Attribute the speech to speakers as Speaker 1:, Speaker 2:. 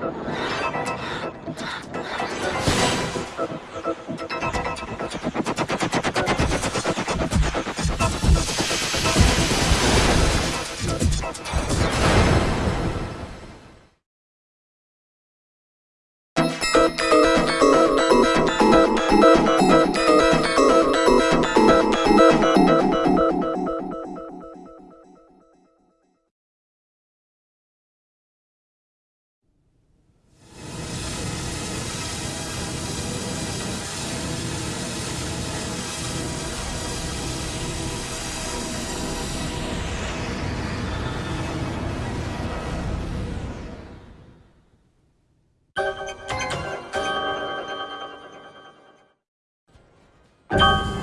Speaker 1: to. you.